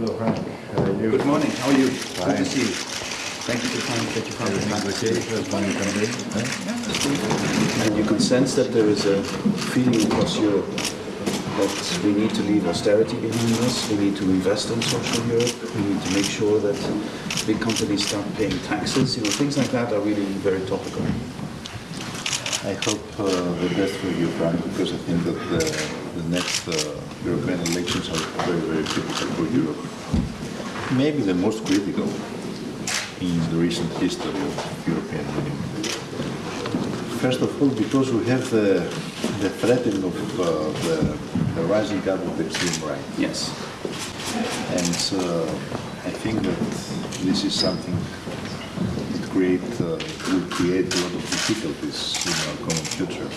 Hello, Frans. How are you? Good morning. How are you? Good to see you. Thank you for coming. Thank you for coming. time Okay, stay. first one you can And you can sense that there is a feeling across Europe that we need to leave austerity behind us, we need to invest in social Europe, we need to make sure that big companies start paying taxes, you know, things like that are really very topical. I hope uh, the best for you, Frans, because I think that the, the next uh, European elections are very, very critical for Europe. Maybe the most critical in the recent history of European Union. First of all, because we have the, the threatening of uh, the, the rising up of the extreme right. Yes. And uh, I think that this is something create, uh, will create a lot of difficulties in our common future.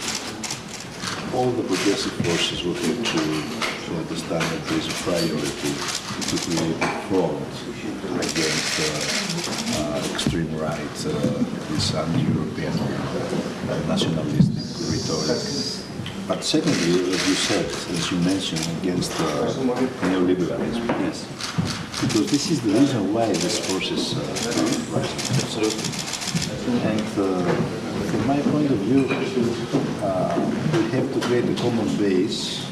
All the progressive forces will have to, to understand that there is a priority to create a front against uh, uh, extreme right, uh, this anti-European uh, nationalistic rhetoric. But secondly, as you said, as you mentioned, against uh, neoliberalism. Yes. Because this is the reason why these forces uh, are rising. Absolutely. And uh, from my point of view, uh, we have to create a common base,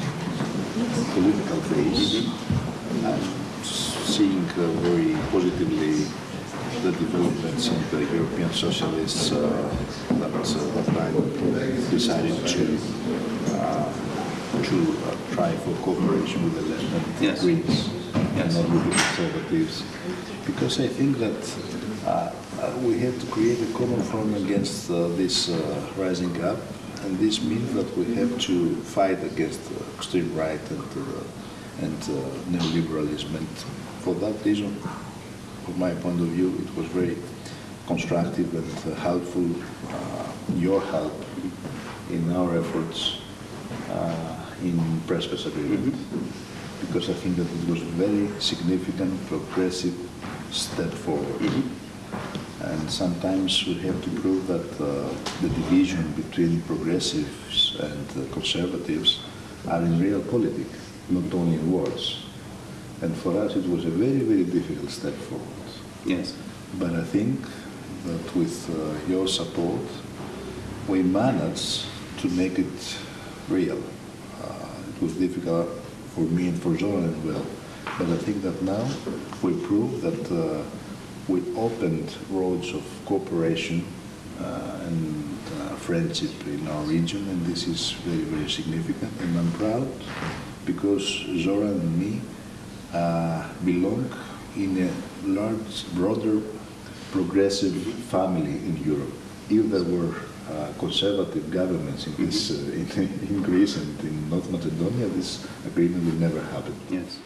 political base. I'm seeing uh, very positively the developments in the European socialists uh, that uh, that time decided to uh, to uh, try for cooperation with the left and Yes. Greens Yes. and not with the conservatives. Because I think that we have to create a common front against uh, this uh, rising up, and this means that we have to fight against uh, extreme right and, uh, and uh, neoliberalism. And for that reason, from my point of view, it was very constructive and uh, helpful, uh, your help in our efforts uh, in Prespa agreement because I think that it was a very significant progressive step forward. And sometimes we have to prove that uh, the division between progressives and uh, conservatives are in real politics, not only in words. And for us it was a very, very difficult step forward. Yes. But I think that with uh, your support, we managed to make it real. Uh, it was difficult for me and for Zoran as well. But I think that now we prove that uh, we opened roads of cooperation uh, and uh, friendship in our region, and this is very, very significant. And I'm proud because Zoran and me uh, belong in a large, broader, progressive family in Europe. If there were uh, conservative governments in, this, uh, in, in Greece and in North Macedonia, this agreement would never happen. Yes.